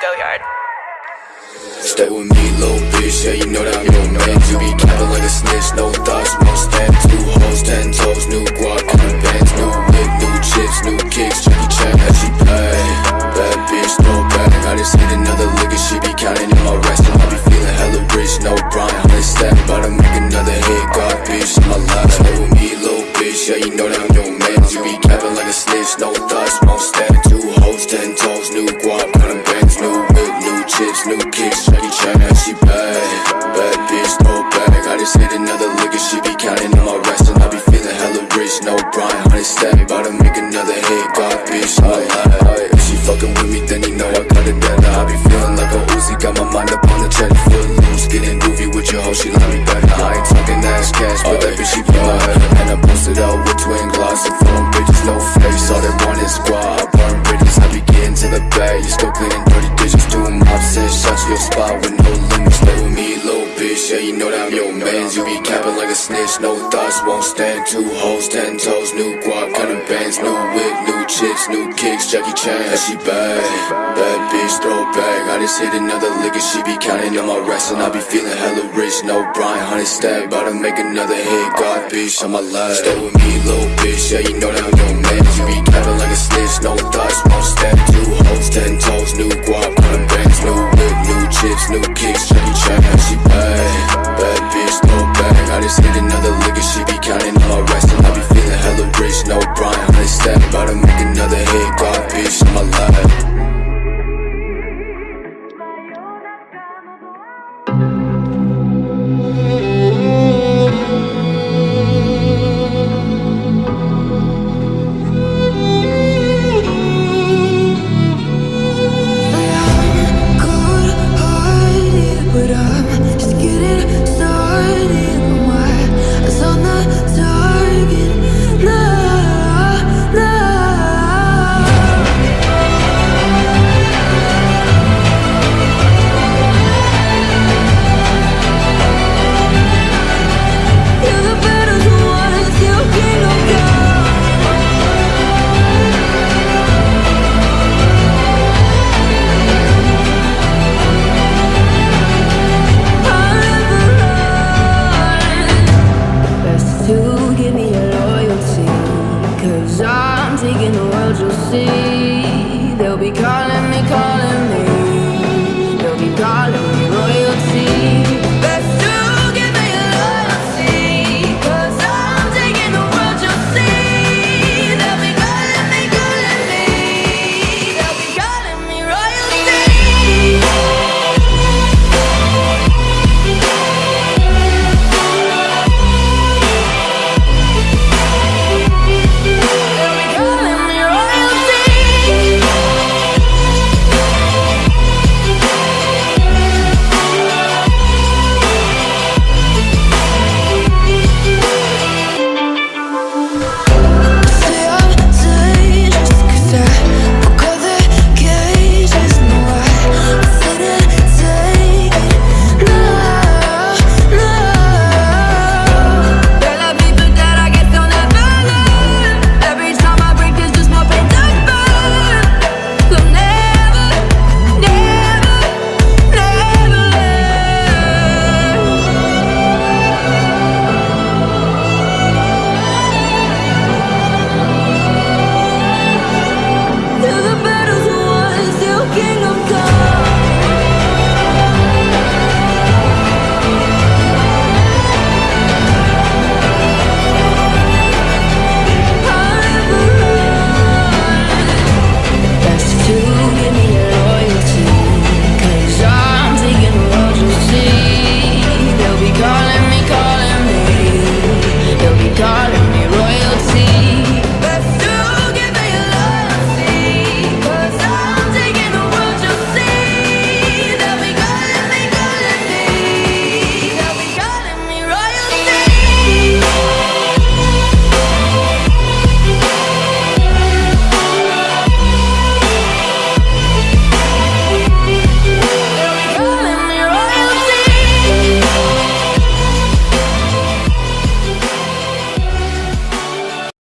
Nate Goyard. Stay with me, little bitch, yeah, you know that I'm your man. You be capping like a snitch, no thoughts, won't stand Two hoes, ten toes, new guap, another hit, bitch, in my life If she fucking with me, then you know I got it better. I be feeling like a Uzi, got my mind up on the check Foot loose, getting groovy with your hoe, she love me better. I ain't talking ass cash, but that bitch, she be my And I posted out with twin gloss and phone bitches, no face. All they want is squad, burn bridges, I be getting to the bag You still cleaning dirty dishes, doing mops and shots to your spot with no limits. Stay with me, little bitch, yeah, you know that I'm your mans. You be capping like a snitch, no thoughts, won't stand. Two hoes, ten toes, new guap, whip, new kicks, Jackie Chan, yeah, she bad? Bad bitch, throw back, I just hit another lick and she be counting on my rest And I be feeling hella rich, no Brian, hundred stack About to make another hit, God, bitch, on my life. Stay with me, little bitch, yeah, you know that I'm your man. You be capping like a snitch, no thoughts, won't stand Two hoes, ten toes, new guap, counting New whip, new chips, new kicks, your loyalty. Cause I'm taking the world you'll see. They'll be calling me, calling me